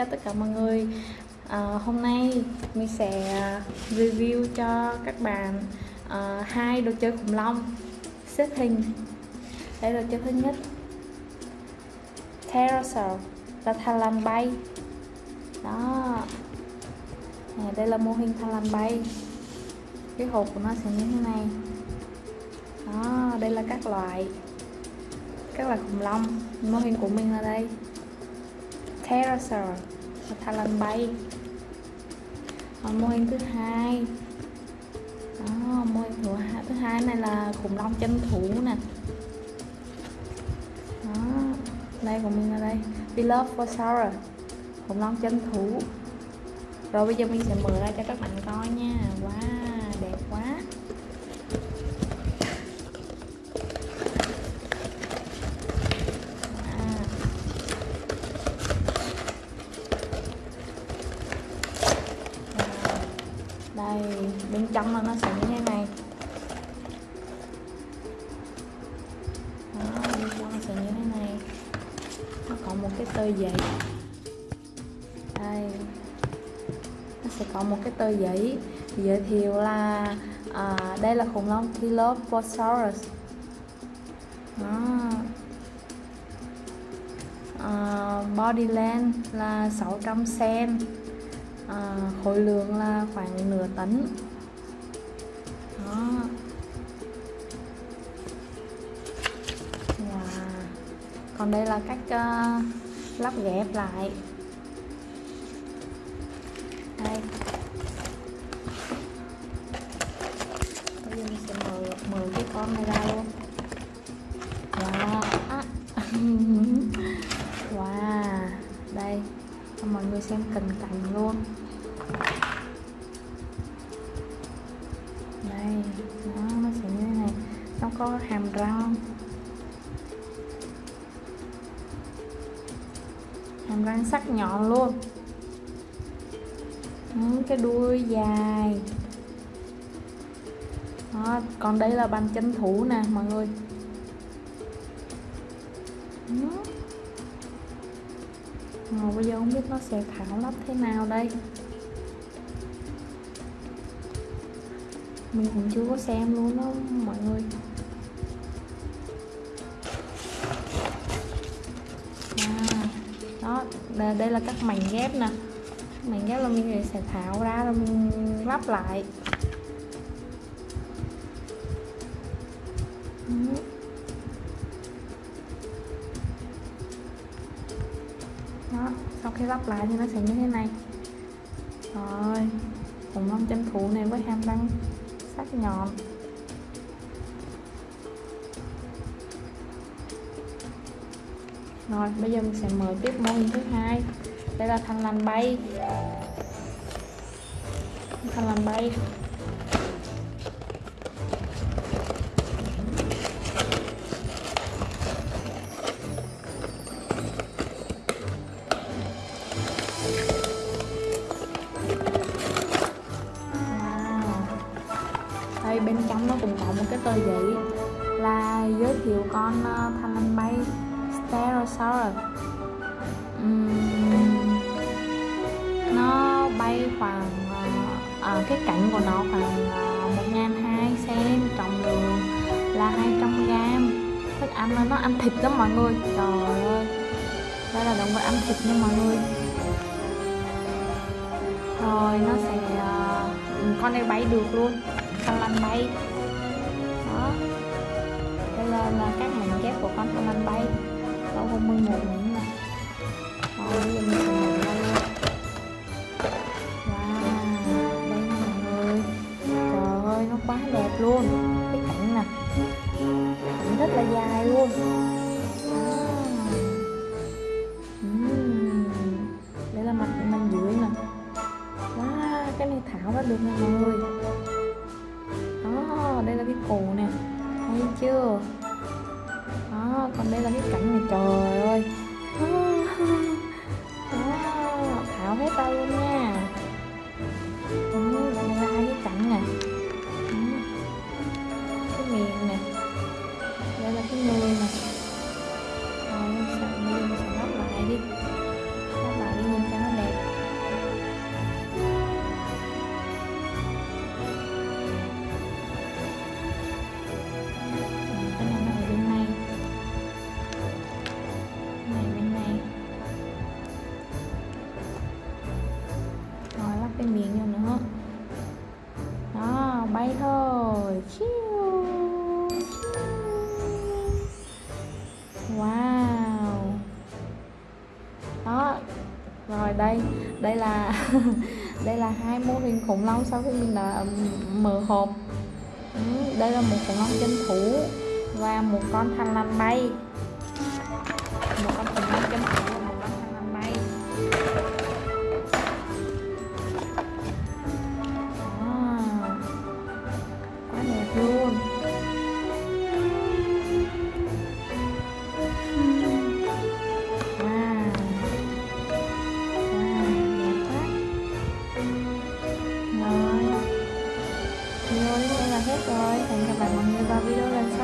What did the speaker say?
chào tất cả mọi người. À, hôm nay mình sẽ à, review cho các bạn à, hai đồ chơi khủng long xếp hình. Đây là đồ chơi thứ nhất. Pterosaur là thằn lằn bay. Đó. À, đây là mô hình thằn lằn bay. Cái hộp của nó sẽ như thế này. Đó đây là các loại các loại khủng long. Mô hình của mình là đây pterosaur và thằn lằn bay. Còn mô hình thứ hai. Đó, mô hình thứ hai, thứ hai này là khủng long chân thủ nè. Đó đây của mình là đây Dilophosaurus khủng long chân thủ. Rồi bây giờ mình sẽ mở ra cho các bạn coi nha. Wow đẹp quá. Trong là nó sẽ như thế này. Đó bên trong nó sẽ như thế này. Nó có một cái tơ giấy. Đây. Nó sẽ có một cái tơ giấy giới thiệu là à, đây là khủng long Dilophosaurus đó. À, body length là 600 cm à, khối lượng là khoảng nửa tấn đó còn đây là cách uh, ờ, lắp ghép lại. Đây. Bây giờ mình sẽ mở mở cái con này ra. Nó có hàm răng hàm răng sắc nhọn luôn. Ừ, cái đuôi dài. Đó, còn đây là bàn chân thủ nè mọi người. Ừ. Bây giờ không biết nó sẽ thảo lắp thế nào đây. Mình cũng chưa có xem luôn đó mọi người. À, đó, đây là các mảnh ghép nè. Mảnh ghép là mình sẽ tháo ra rồi mình lắp lại. Đó sau khi lắp lại thì nó sẽ như thế này. Rồi khủng long tranh thủ này với hàm răng sắc nhọn. Rồi bây giờ mình sẽ mở tiếp mô hình thứ hai. Đây là thằng lằn bay. Thằng lằn bay. À. Đây bên trong nó cũng có một cái tờ giấy là giới thiệu con uh, thằn rồi bay rồi? Uhm, nó bay khoảng uh, uh, cái cạnh của nó khoảng ờ, một ngàn hai cm trọng lượng là 200 gram thức ăn là nó ăn thịt lắm mọi người. Trời ơi đây là động vật ăn thịt nha mọi người. Rồi nó sẽ uh, con này bay được luôn con lăn bay. Đó đây là, là các mảnh ghép của con con lăn bay lâu hôm 11 nữa nè rồi bây giờ mình sẽ mở ra luôn wow, đây nha mọi người. Trời ơi, nó quá đẹp luôn. Cái cảnh nè. Cảnh rất là dài luôn. Đây là mặt nè. Wow, cái này thảo ra được mọi người. Đó, đây là cái cổ nè. Thấy chưa? Còn đây là cái cảnh này trời ơi. Đó, thảo hết tay luôn nha. Đây. Đây là đây là hai mô hình khủng long sau khi mình đã mở hộp. Đây là một khủng long chân thủ và một con thằn lằn bay. Một con hẹn gặp lại mọi người vào video lần sau.